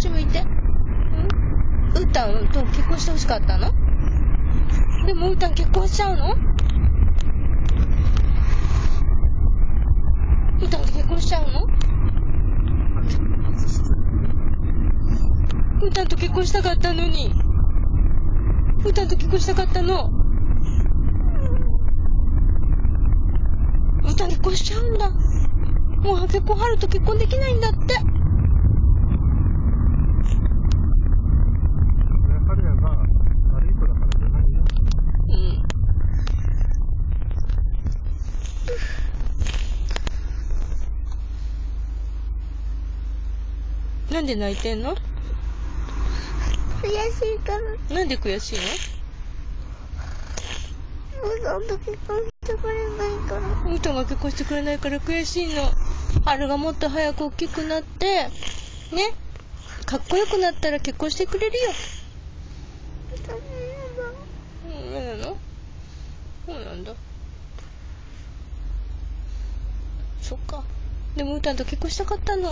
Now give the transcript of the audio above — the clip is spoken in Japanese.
ち向いて。んうーたんと結婚してほしかったの？でもうーたん結婚しちゃうの？うーたんと結婚しちゃうの？うーたんと結婚したかったのに。うーたんと結婚したかったの？うーたん結婚しちゃうんだ。もう結婚春と結婚できないんだって。それ彼らが悪い子だからじゃないよ。うん。なんで泣いてんの？悔しいから、なんで悔しいお父さんと結婚してくれないから。のうーたんが結婚してくれないから悔しいの。春がもっと早く大きくなって、ね？かっこよくなったら結婚してくれるよ。うん、嫌なの？そうなんだ。そっか。でもうーたんと結婚したかったの。